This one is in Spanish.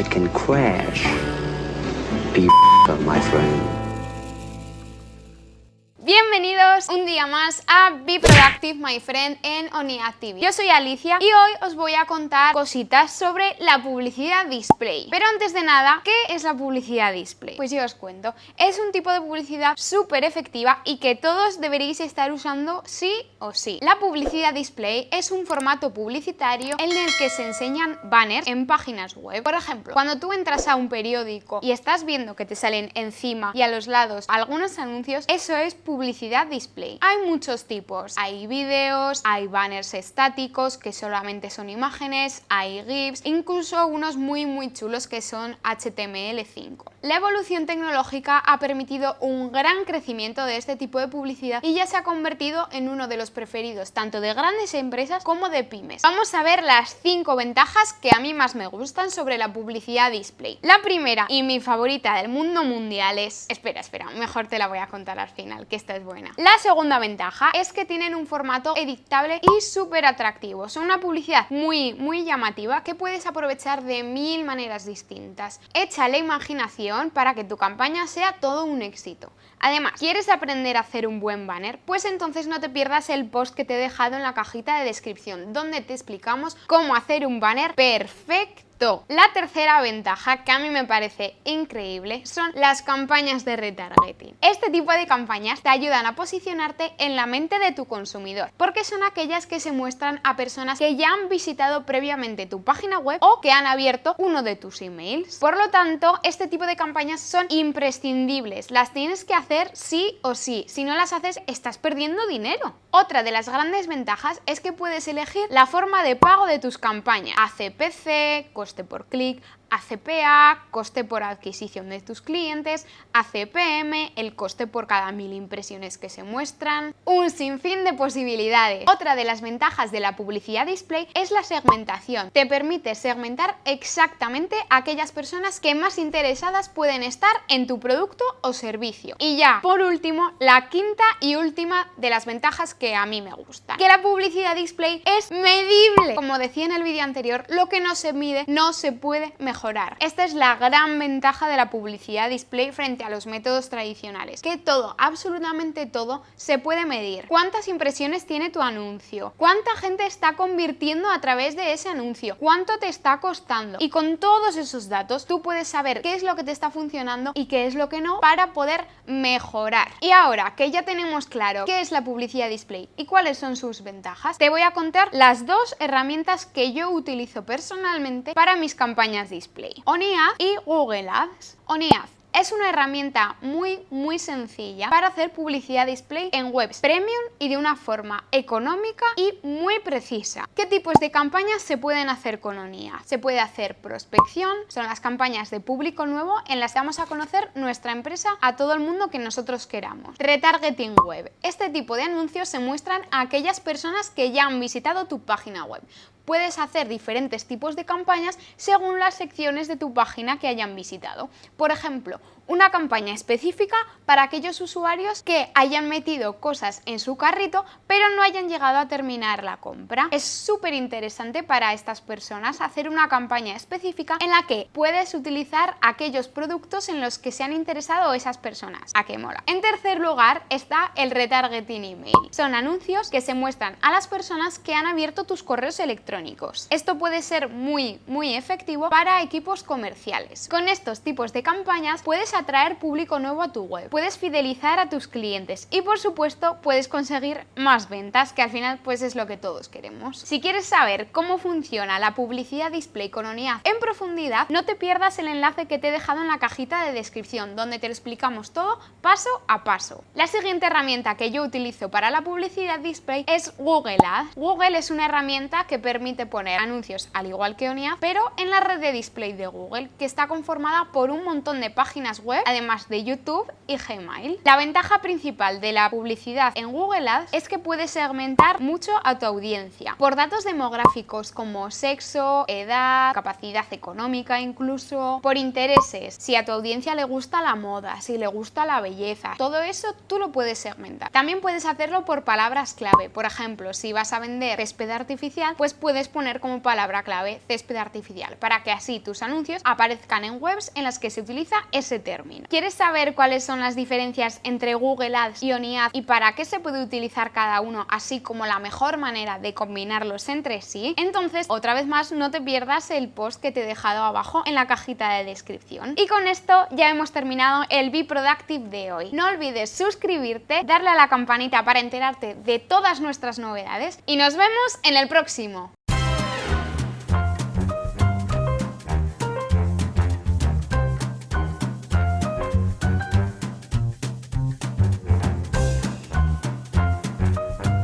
it can crash. Be my friend. Bienvenidos un día más a Be Productive My Friend en ONIAD TV. Yo soy Alicia y hoy os voy a contar cositas sobre la publicidad display. Pero antes de nada, ¿qué es la publicidad display? Pues yo os cuento. Es un tipo de publicidad súper efectiva y que todos deberéis estar usando sí o sí. La publicidad display es un formato publicitario en el que se enseñan banners en páginas web. Por ejemplo, cuando tú entras a un periódico y estás viendo que te salen encima y a los lados algunos anuncios, eso es publicidad publicidad display. Hay muchos tipos, hay vídeos, hay banners estáticos que solamente son imágenes, hay GIFs, incluso unos muy muy chulos que son HTML5. La evolución tecnológica ha permitido un gran crecimiento de este tipo de publicidad y ya se ha convertido en uno de los preferidos tanto de grandes empresas como de pymes. Vamos a ver las 5 ventajas que a mí más me gustan sobre la publicidad display. La primera y mi favorita del mundo mundial es... Espera, espera, mejor te la voy a contar al final, que es buena. La segunda ventaja es que tienen un formato editable y súper atractivo. Son una publicidad muy, muy llamativa que puedes aprovechar de mil maneras distintas. Echa la imaginación para que tu campaña sea todo un éxito. Además, ¿quieres aprender a hacer un buen banner? Pues entonces no te pierdas el post que te he dejado en la cajita de descripción, donde te explicamos cómo hacer un banner perfecto la tercera ventaja que a mí me parece increíble son las campañas de retargeting. Este tipo de campañas te ayudan a posicionarte en la mente de tu consumidor, porque son aquellas que se muestran a personas que ya han visitado previamente tu página web o que han abierto uno de tus emails. Por lo tanto, este tipo de campañas son imprescindibles, las tienes que hacer sí o sí, si no las haces estás perdiendo dinero. Otra de las grandes ventajas es que puedes elegir la forma de pago de tus campañas, ACPC, por clic, ACPA, coste por adquisición de tus clientes, ACPM, el coste por cada mil impresiones que se muestran, un sinfín de posibilidades. Otra de las ventajas de la publicidad display es la segmentación. Te permite segmentar exactamente aquellas personas que más interesadas pueden estar en tu producto o servicio. Y ya, por último, la quinta y última de las ventajas que a mí me gustan. Que la publicidad display es medible. Como decía en el vídeo anterior, lo que no se mide no se puede mejorar esta es la gran ventaja de la publicidad display frente a los métodos tradicionales, que todo, absolutamente todo, se puede medir. ¿Cuántas impresiones tiene tu anuncio? ¿Cuánta gente está convirtiendo a través de ese anuncio? ¿Cuánto te está costando? Y con todos esos datos tú puedes saber qué es lo que te está funcionando y qué es lo que no para poder mejorar. Y ahora que ya tenemos claro qué es la publicidad display y cuáles son sus ventajas, te voy a contar las dos herramientas que yo utilizo personalmente para mis campañas display. ONIAD y Google Ads. ONIAD es una herramienta muy muy sencilla para hacer publicidad display en webs premium y de una forma económica y muy precisa. ¿Qué tipos de campañas se pueden hacer con ONIA? Se puede hacer prospección, son las campañas de público nuevo en las que vamos a conocer nuestra empresa a todo el mundo que nosotros queramos. Retargeting web. Este tipo de anuncios se muestran a aquellas personas que ya han visitado tu página web puedes hacer diferentes tipos de campañas según las secciones de tu página que hayan visitado. Por ejemplo, una campaña específica para aquellos usuarios que hayan metido cosas en su carrito pero no hayan llegado a terminar la compra. Es súper interesante para estas personas hacer una campaña específica en la que puedes utilizar aquellos productos en los que se han interesado esas personas. ¿A qué mola? En tercer lugar está el retargeting email. Son anuncios que se muestran a las personas que han abierto tus correos electrónicos. Esto puede ser muy muy efectivo para equipos comerciales. Con estos tipos de campañas puedes atraer público nuevo a tu web, puedes fidelizar a tus clientes y por supuesto puedes conseguir más ventas que al final pues es lo que todos queremos. Si quieres saber cómo funciona la publicidad display con ONIAD en profundidad, no te pierdas el enlace que te he dejado en la cajita de descripción donde te lo explicamos todo paso a paso. La siguiente herramienta que yo utilizo para la publicidad display es Google Ads. Google es una herramienta que permite poner anuncios al igual que ONIAD pero en la red de display de Google que está conformada por un montón de páginas web, además de YouTube y Gmail. La ventaja principal de la publicidad en Google Ads es que puedes segmentar mucho a tu audiencia por datos demográficos como sexo, edad, capacidad económica incluso, por intereses, si a tu audiencia le gusta la moda, si le gusta la belleza, todo eso tú lo puedes segmentar. También puedes hacerlo por palabras clave, por ejemplo, si vas a vender césped artificial, pues puedes poner como palabra clave césped artificial, para que así tus anuncios aparezcan en webs en las que se utiliza ese término. ¿Quieres saber cuáles son las diferencias entre Google Ads y OniAd y para qué se puede utilizar cada uno, así como la mejor manera de combinarlos entre sí? Entonces, otra vez más, no te pierdas el post que te he dejado abajo en la cajita de descripción. Y con esto ya hemos terminado el Be Productive de hoy. No olvides suscribirte, darle a la campanita para enterarte de todas nuestras novedades y nos vemos en el próximo.